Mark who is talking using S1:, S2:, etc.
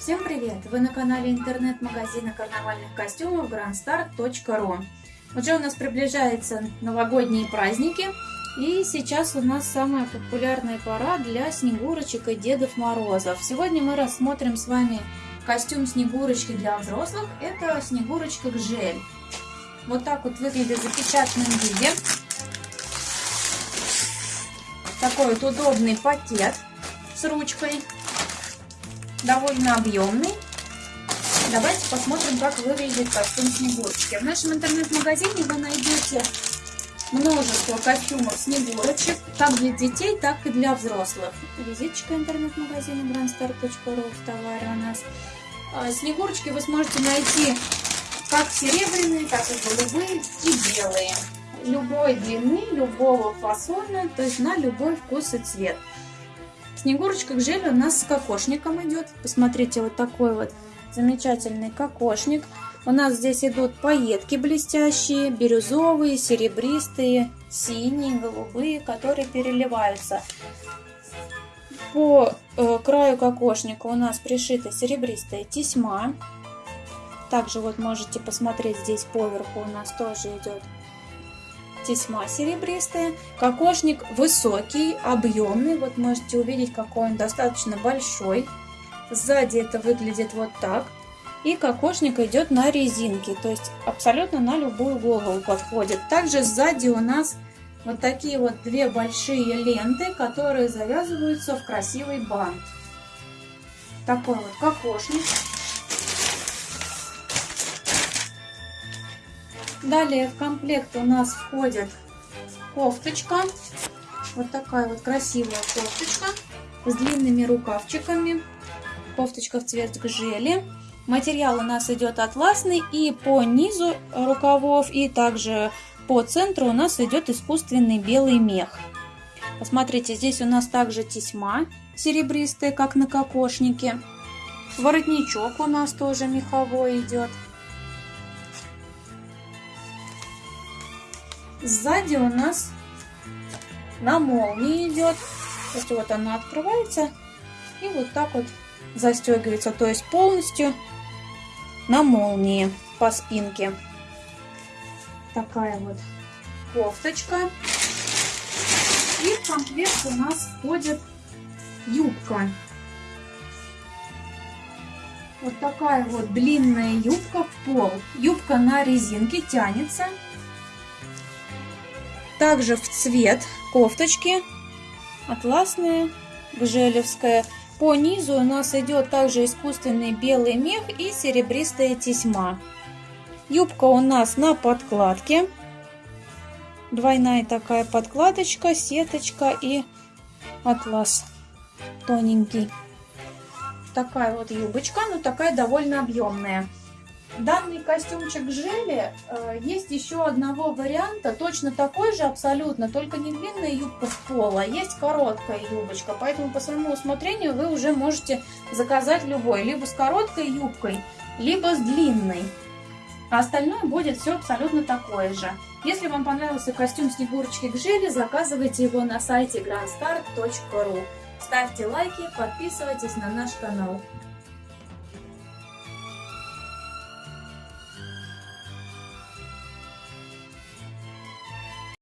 S1: Всем привет! Вы на канале интернет-магазина карнавальных костюмов grandstart.ru Уже у нас приближаются новогодние праздники и сейчас у нас самая популярная пора для Снегурочек и Дедов Морозов. Сегодня мы рассмотрим с вами костюм Снегурочки для взрослых. Это Снегурочка Гжель. Вот так вот выглядит в запечатанном виде. Такой вот удобный пакет с ручкой довольно объемный. Давайте посмотрим, как выглядит костюм Снегурочки. В нашем интернет-магазине вы найдете множество костюмов Снегурочек, как для детей, так и для взрослых. Визиточка интернет-магазина grandstar.ru в товаре у нас. А, Снегурочки вы сможете найти как серебряные, так и голубые и белые. Любой длины, любого фасона, то есть на любой вкус и цвет. Снегурочка к желе у нас с кокошником идет. Посмотрите, вот такой вот замечательный кокошник. У нас здесь идут пайетки блестящие, бирюзовые, серебристые, синие, голубые, которые переливаются. По э, краю кокошника у нас пришита серебристая тесьма. Также вот можете посмотреть здесь поверху у нас тоже идет тесьма серебристая. Кокошник высокий, объемный. Вот можете увидеть, какой он достаточно большой. Сзади это выглядит вот так. И кокошник идет на резинке, то есть абсолютно на любую голову подходит. Также сзади у нас вот такие вот две большие ленты, которые завязываются в красивый бант. Такой вот кокошник. Далее в комплект у нас входит кофточка. Вот такая вот красивая кофточка с длинными рукавчиками. Кофточка в цвет гжели. Материал у нас идет атласный и по низу рукавов и также по центру у нас идет искусственный белый мех. Посмотрите, здесь у нас также тесьма серебристая, как на кокошнике. Воротничок у нас тоже меховой идет. Сзади у нас на молнии идет. То есть вот она открывается и вот так вот застегивается. То есть полностью на молнии по спинке. Такая вот кофточка. И в комплект у нас входит юбка. Вот такая вот длинная юбка в пол. Юбка на резинке тянется также в цвет кофточки атласная, гжелевская. По низу у нас идет также искусственный белый мех и серебристая тесьма. Юбка у нас на подкладке. Двойная такая подкладочка, сеточка и атлас тоненький. Такая вот юбочка, но такая довольно объемная. Данный костюмчик Жели э, есть еще одного варианта, точно такой же абсолютно, только не длинная юбка в пол, а есть короткая юбочка. Поэтому по своему усмотрению вы уже можете заказать любой, либо с короткой юбкой, либо с длинной. А остальное будет все абсолютно такое же. Если вам понравился костюм Снегурочки к Жели, заказывайте его на сайте grandstar.ru. Ставьте лайки, подписывайтесь на наш канал.